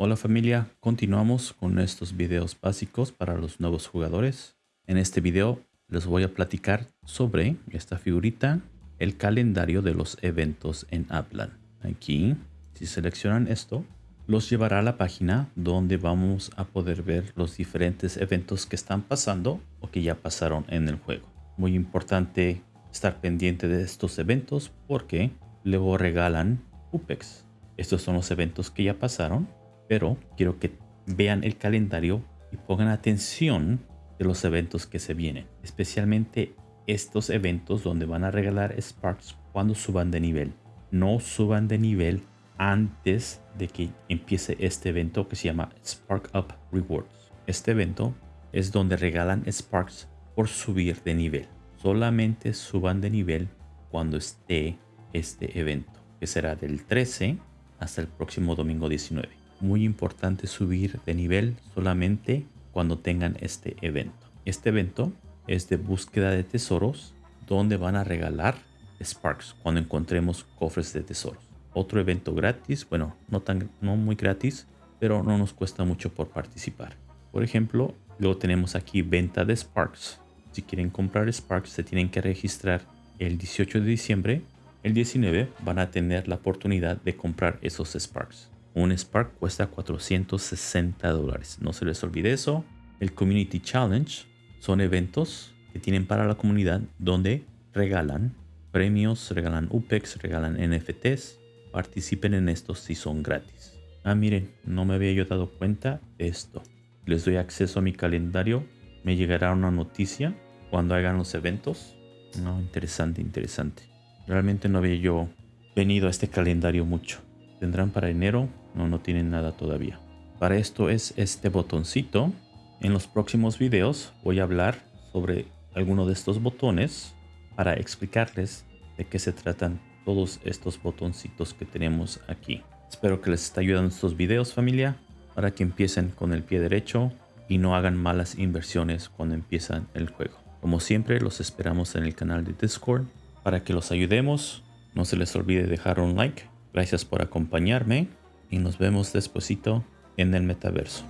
Hola familia, continuamos con estos videos básicos para los nuevos jugadores. En este video les voy a platicar sobre esta figurita, el calendario de los eventos en Aplan. Aquí, si seleccionan esto, los llevará a la página donde vamos a poder ver los diferentes eventos que están pasando o que ya pasaron en el juego. Muy importante estar pendiente de estos eventos porque luego regalan UPEX. Estos son los eventos que ya pasaron pero quiero que vean el calendario y pongan atención de los eventos que se vienen, especialmente estos eventos donde van a regalar Sparks cuando suban de nivel. No suban de nivel antes de que empiece este evento que se llama Spark Up Rewards. Este evento es donde regalan Sparks por subir de nivel. Solamente suban de nivel cuando esté este evento, que será del 13 hasta el próximo domingo 19 muy importante subir de nivel solamente cuando tengan este evento. Este evento es de búsqueda de tesoros donde van a regalar Sparks cuando encontremos cofres de tesoros. Otro evento gratis, bueno, no, tan, no muy gratis, pero no nos cuesta mucho por participar. Por ejemplo, luego tenemos aquí venta de Sparks. Si quieren comprar Sparks se tienen que registrar el 18 de diciembre. El 19 van a tener la oportunidad de comprar esos Sparks. Un Spark cuesta 460 dólares. No se les olvide eso. El Community Challenge son eventos que tienen para la comunidad donde regalan premios, regalan UPEX, regalan NFTs. Participen en estos si son gratis. Ah, miren, no me había yo dado cuenta de esto. Les doy acceso a mi calendario. Me llegará una noticia cuando hagan los eventos. No, interesante, interesante. Realmente no había yo venido a este calendario mucho. Tendrán para enero no, no tienen nada todavía. Para esto es este botoncito. En los próximos videos voy a hablar sobre alguno de estos botones para explicarles de qué se tratan todos estos botoncitos que tenemos aquí. Espero que les esté ayudando estos videos familia para que empiecen con el pie derecho y no hagan malas inversiones cuando empiezan el juego. Como siempre los esperamos en el canal de Discord para que los ayudemos. No se les olvide dejar un like. Gracias por acompañarme y nos vemos despuesito en el metaverso.